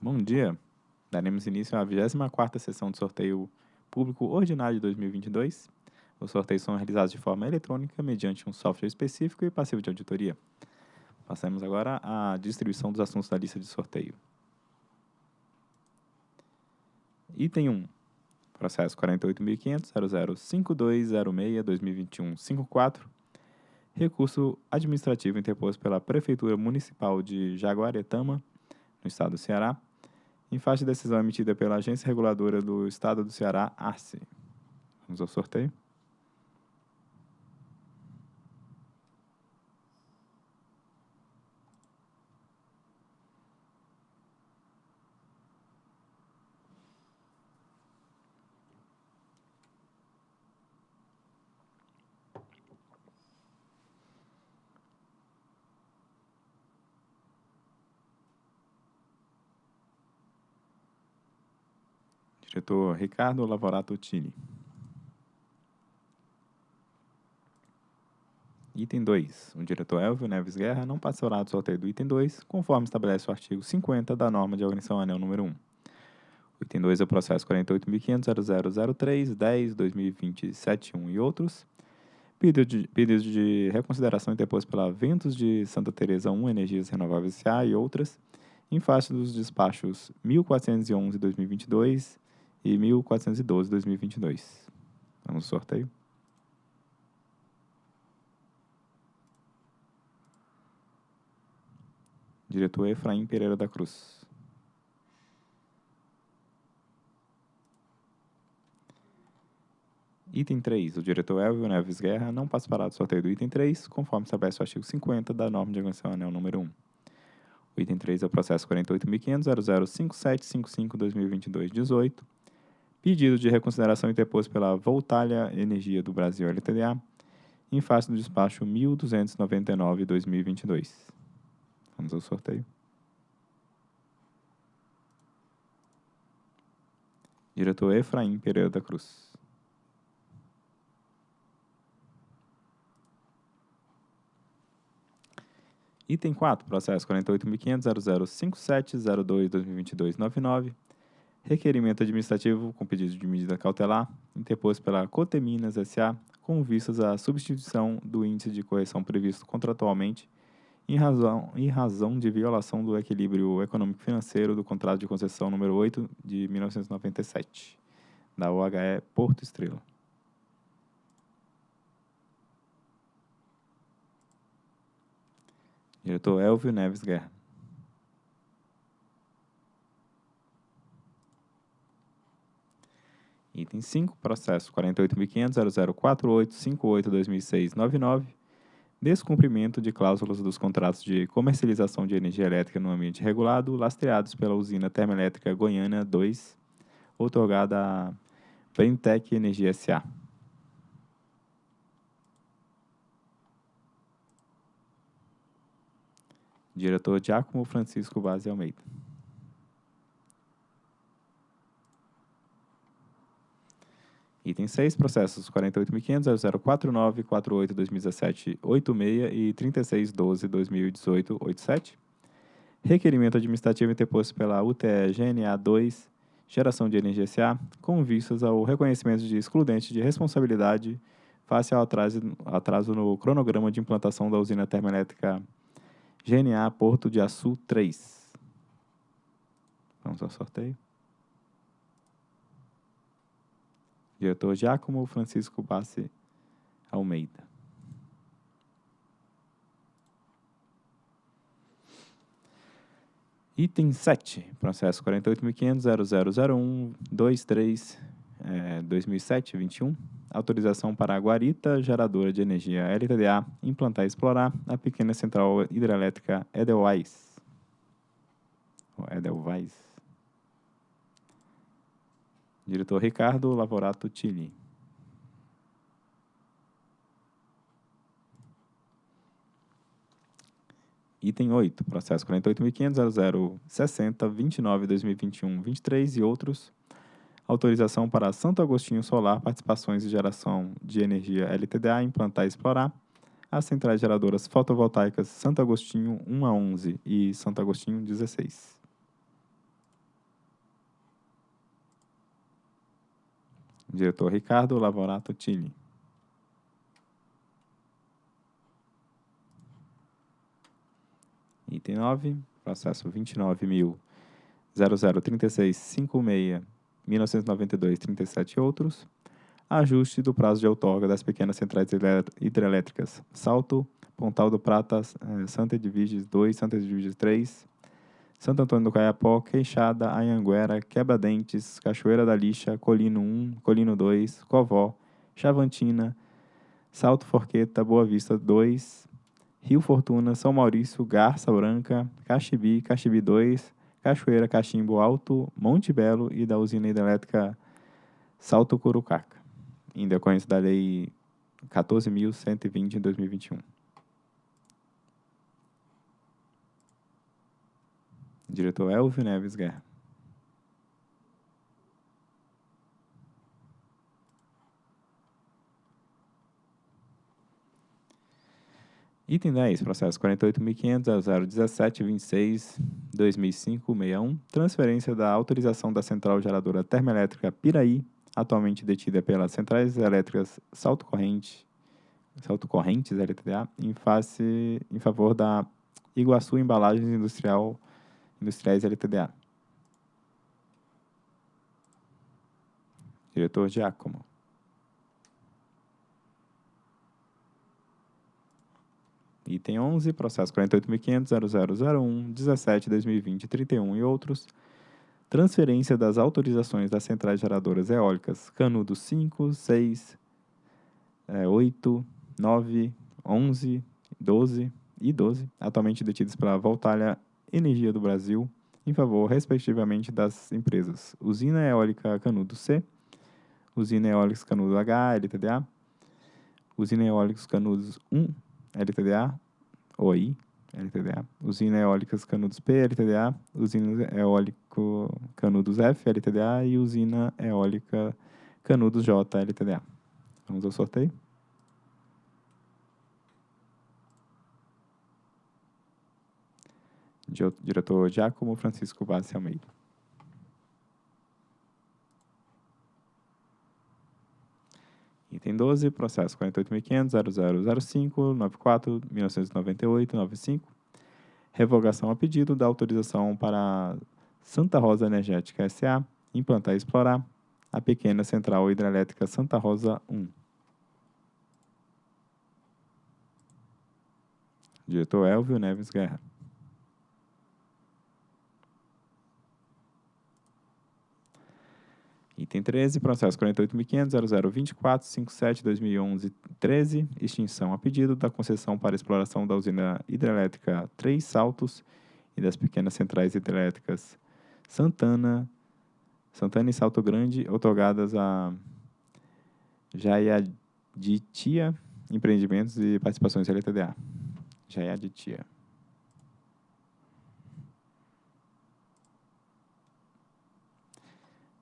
Bom dia. Daremos início à 24ª sessão de sorteio público ordinário de 2022. Os sorteios são realizados de forma eletrônica mediante um software específico e passivo de auditoria. Passamos agora à distribuição dos assuntos da lista de sorteio. Item 1. Processo 48.500.005206-2021-54. Recurso administrativo interposto pela Prefeitura Municipal de Jaguaretama, no Estado do Ceará, em face de decisão emitida pela Agência Reguladora do Estado do Ceará, ARCE. Vamos ao sorteio. Diretor Ricardo Lavorato Tini. Item 2. O diretor Elvio Neves Guerra não participará do sorteio do item 2, conforme estabelece o artigo 50 da norma de organização anel número 1. O item 2 é o processo 48.500.0003.10.2020.71 e outros. Pedido de, pedido de reconsideração interposto pela Ventos de Santa Teresa 1 Energias Renováveis S.A. e outras, em face dos despachos 1411-2022 e 1412-2022. Vamos ao sorteio. Diretor Efraim Pereira da Cruz. Item 3. O diretor Elvio Neves Guerra não participará do sorteio do item 3, conforme estabelece o artigo 50 da norma de organização anel número 1. O item 3 é o processo 48.500.005755-2022-18, pedido de reconsideração interposto pela Voltalia Energia do Brasil LTDA, em face do despacho 1299-2022. Vamos ao sorteio. Diretor Efraim Pereira da Cruz. Item 4, processo 48.500.005702-2022-99, requerimento administrativo com pedido de medida cautelar, interposto pela Coteminas S.A., com vistas à substituição do índice de correção previsto contratualmente em razão, em razão de violação do equilíbrio econômico-financeiro do contrato de concessão número 8 de 1997, da OHE Porto Estrela. Diretor Elvio Neves Guerra. Item 5, processo 48.500.004858-2006-99, descumprimento de cláusulas dos contratos de comercialização de energia elétrica no ambiente regulado, lastreados pela usina termoelétrica Goiânia 2, otorgada a Brentec Energia S.A. Diretor Giacomo Francisco Vaz Almeida. Item 6, processos 48.500.0049.48.2017.86 e 36.12.2018.87. Requerimento administrativo interposto pela UTE GNA 2, Geração de Energia SA, com vistas ao reconhecimento de excludente de responsabilidade face ao atraso, atraso no cronograma de implantação da usina termoelétrica GNA Porto de Açu 3. Vamos ao sorteio. Diretor Giacomo Francisco Bassi Almeida. Item 7, processo 48.500.0001.23, é, 2007-21, autorização para a Guarita Geradora de Energia LTDA implantar e explorar a pequena central hidrelétrica Edelweiss. Edelweiss. Diretor Ricardo Lavorato Tilli. Item 8, processo 48.500.0060.29.2021.23 e outros. Autorização para Santo Agostinho Solar Participações de Geração de Energia LTDA implantar e explorar as centrais geradoras fotovoltaicas Santo Agostinho 1 a 11 e Santo Agostinho 16. Diretor Ricardo Lavorato Tini. Item 9, processo 29.003656-1992-37 e outros. Ajuste do prazo de outorga das pequenas centrais hidrelétricas Salto, Pontal do Prata, eh, Santa Edviges 2, Santa Edviges 3, Santo Antônio do Caiapó, Queixada, Anhanguera, Quebra-Dentes, Cachoeira da Lixa, Colino 1, Colino 2, Covó, Chavantina, Salto Forqueta, Boa Vista 2, Rio Fortuna, São Maurício, Garça Branca, Caxibi, Caxibi 2, Cachoeira, Cachimbo Alto, Monte Belo e da usina hidrelétrica Salto Curucaca, em decorrência da Lei 14.120 de 2021. Diretor Elvio Neves Guerra. Item 10, processo 48.500.017.26.2005.61, transferência da autorização da central geradora termoelétrica Piraí, atualmente detida pelas centrais elétricas Salto Corrente, Salto Correntes LTDA, em face em favor da Iguaçu Embalagens Industrial Industriais LTDA. Diretor Giacomo. Item 11, processo 48.500.0001.17.2020.31 e outros. Transferência das autorizações das centrais geradoras eólicas Canudo 5, 6, 8, 9, 11, 12 e 12, atualmente detidos pela Voltalha Energia do Brasil, em favor, respectivamente, das empresas Usina Eólica Canudo C, Usina Eólica Canudo H, LTDA, Usina Eólica Canudos 1, LTDA, OI, LTDA, Usina Eólicas Canudos P, LTDA, Usina Eólico Canudos F, LTDA e Usina Eólica Canudos J, LTDA. Vamos ao sorteio. Diretor Giacomo Francisco Vaz Almeida. Item 12, processo 48.500.0005.94.1998.95. Revogação a pedido da autorização para Santa Rosa Energética S.A. implantar e explorar a pequena central hidrelétrica Santa Rosa 1. Diretor Elvio Neves Guerra. Item 13, processo 48.500.0024.57.2011.13, extinção a pedido da concessão para exploração da usina hidrelétrica Três Saltos e das pequenas centrais hidrelétricas Santana, Santana e Salto Grande, otorgadas a Jayaditia Empreendimentos e Participações LTDA. Jayaditia.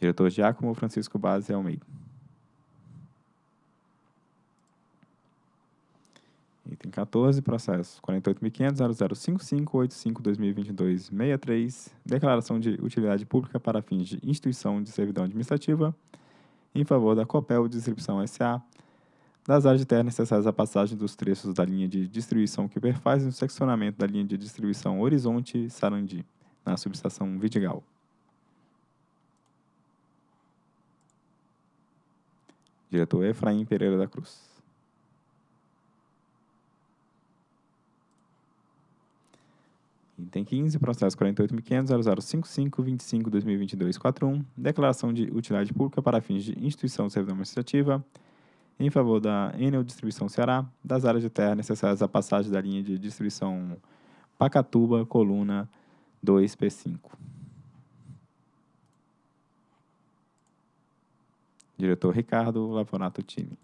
Diretor Giacomo Francisco Base Almeida. Item 14, processo 48.500.0055.85.2022.63, declaração de utilidade pública para fins de instituição de servidão administrativa em favor da Copel Distribuição S.A., das áreas de terra necessárias à passagem dos trechos da linha de distribuição que perfazem o seccionamento da linha de distribuição Horizonte-Sarandi, na subestação Vidigal. Diretor Efraim Pereira da Cruz. Item 15, processo 48.500.0055.25.2022.41, declaração de utilidade pública para fins de instituição de servidão administrativa em favor da Enel Distribuição Ceará, das áreas de terra necessárias à passagem da linha de distribuição Pacatuba, coluna 2P5. Diretor Ricardo Lavonato Time.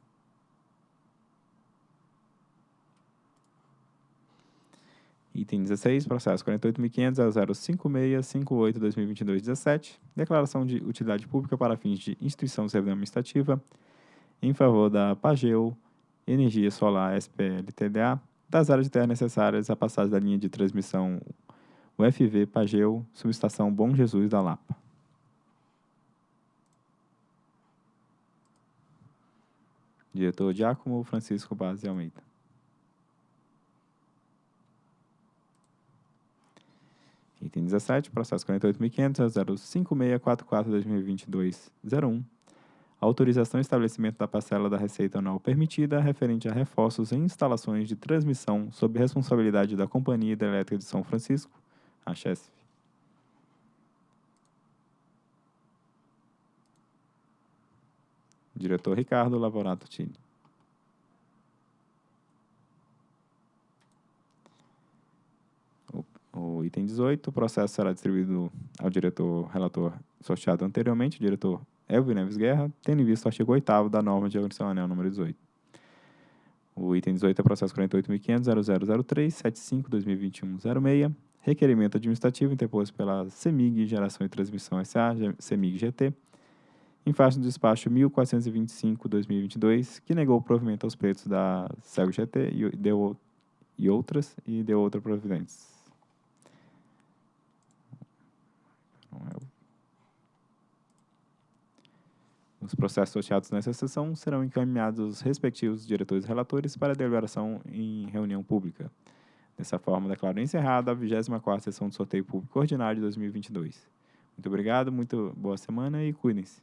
Item 16, processo 48.500.0056.58.2022.17, declaração de utilidade pública para fins de instituição de servidão administrativa em favor da Pageu Energia Solar SPL-TDA, das áreas de terra necessárias à passagem da linha de transmissão UFV Pageu, subestação Bom Jesus da Lapa. Diretor Giacomo Francisco Base Almeida. Item 17, processo 48.500.05644-2022-01. Autorização e estabelecimento da parcela da receita anual permitida referente a reforços em instalações de transmissão sob responsabilidade da Companhia Hidrelétrica de São Francisco, a CHESF. Diretor Ricardo Lavorato Tini. O item 18, o processo será distribuído ao diretor relator sorteado anteriormente, o diretor Elvio Neves Guerra, tendo em vista o artigo 8 da norma de organização anel número 18. O item 18 é processo 48.500.0003.75.2021.06, requerimento administrativo interposto pela CEMIG Geração e Transmissão SA, CEMIG GT, em face do despacho 1425-2022, que negou o provimento aos pretos da CELG GT e, deu, e outras, e deu outra providência. Os processos sorteados nessa sessão serão encaminhados aos respectivos diretores relatores para deliberação em reunião pública. Dessa forma, declaro encerrada a 24ª sessão de sorteio público ordinário de 2022. Muito obrigado, muito boa semana e cuidem-se.